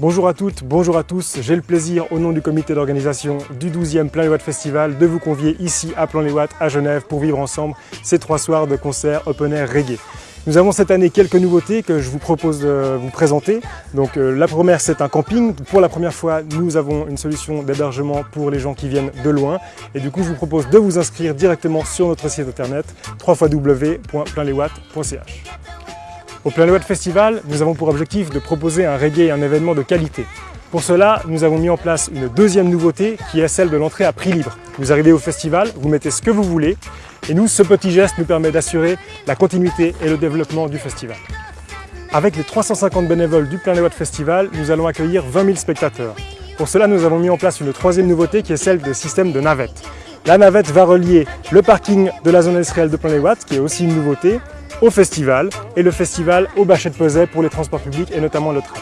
Bonjour à toutes, bonjour à tous. J'ai le plaisir, au nom du comité d'organisation du 12e Plein les Watts Festival, de vous convier ici à Plan les Watts à Genève pour vivre ensemble ces trois soirs de concert open air reggae. Nous avons cette année quelques nouveautés que je vous propose de vous présenter. Donc euh, la première c'est un camping. Pour la première fois nous avons une solution d'hébergement pour les gens qui viennent de loin. Et du coup je vous propose de vous inscrire directement sur notre site internet www.pleinleswatts.ch. Au Plein Watt Festival, nous avons pour objectif de proposer un reggae et un événement de qualité. Pour cela, nous avons mis en place une deuxième nouveauté qui est celle de l'entrée à prix libre. Vous arrivez au festival, vous mettez ce que vous voulez et nous, ce petit geste nous permet d'assurer la continuité et le développement du festival. Avec les 350 bénévoles du Plein Watt Festival, nous allons accueillir 20 000 spectateurs. Pour cela, nous avons mis en place une troisième nouveauté qui est celle des systèmes de navettes. La navette va relier le parking de la zone industrielle de Plein qui est aussi une nouveauté, au festival et le festival au Bachet de Peset pour les transports publics et notamment le train.